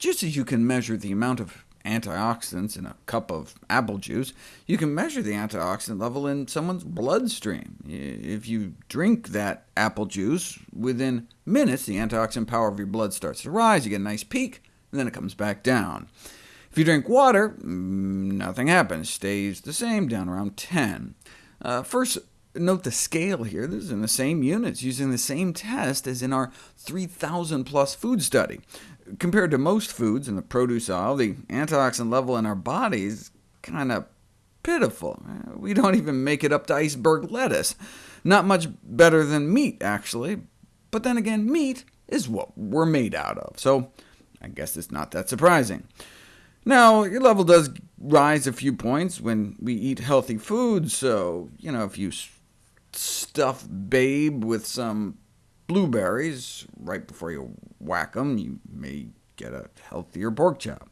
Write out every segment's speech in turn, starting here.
Just as you can measure the amount of antioxidants in a cup of apple juice, you can measure the antioxidant level in someone's bloodstream. If you drink that apple juice, within minutes the antioxidant power of your blood starts to rise, you get a nice peak, and then it comes back down. If you drink water, mm, nothing happens, stays the same, down around 10. Uh, first, note the scale here. This is in the same units, using the same test as in our 3,000-plus food study. Compared to most foods in the produce aisle, the antioxidant level in our bodies is kind of pitiful. Uh, we don't even make it up to iceberg lettuce. Not much better than meat, actually. But then again, meat is what we're made out of, so I guess it's not that surprising. Now, your level does rise a few points when we eat healthy foods, so, you know, if you stuff Babe with some blueberries right before you whack them, you may get a healthier pork chop.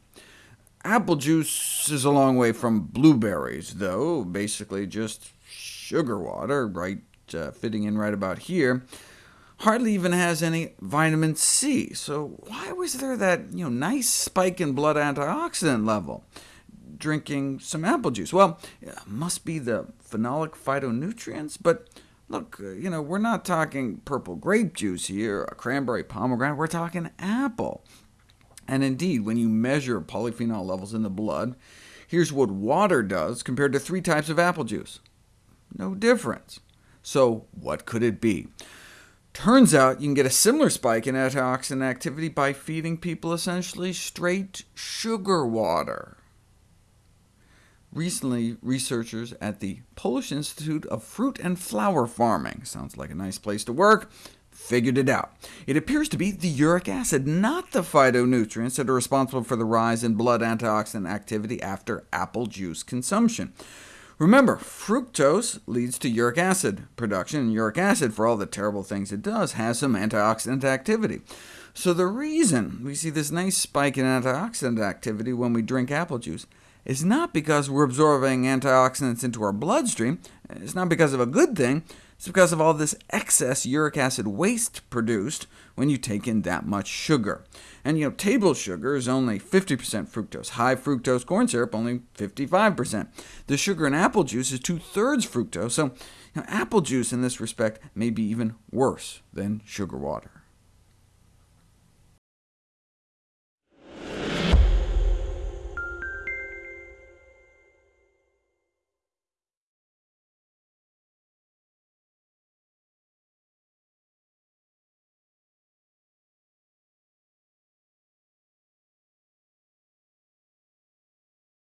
Apple juice is a long way from blueberries, though, basically just sugar water, right uh, fitting in right about here hardly even has any vitamin C. So why was there that you know, nice spike in blood antioxidant level? Drinking some apple juice. Well, must be the phenolic phytonutrients, but look, uh, you know, we're not talking purple grape juice here, a cranberry pomegranate, we're talking apple. And indeed, when you measure polyphenol levels in the blood, here's what water does compared to three types of apple juice. No difference. So what could it be? Turns out you can get a similar spike in antioxidant activity by feeding people essentially straight sugar water. Recently, researchers at the Polish Institute of Fruit and Flower Farming sounds like a nice place to work figured it out. It appears to be the uric acid, not the phytonutrients, that are responsible for the rise in blood antioxidant activity after apple juice consumption. Remember, fructose leads to uric acid production, and uric acid, for all the terrible things it does, has some antioxidant activity. So the reason we see this nice spike in antioxidant activity when we drink apple juice is not because we're absorbing antioxidants into our bloodstream, it's not because of a good thing, it's because of all this excess uric acid waste produced when you take in that much sugar. And you know, table sugar is only 50% fructose. High fructose corn syrup, only 55%. The sugar in apple juice is two-thirds fructose, so you know, apple juice in this respect may be even worse than sugar water.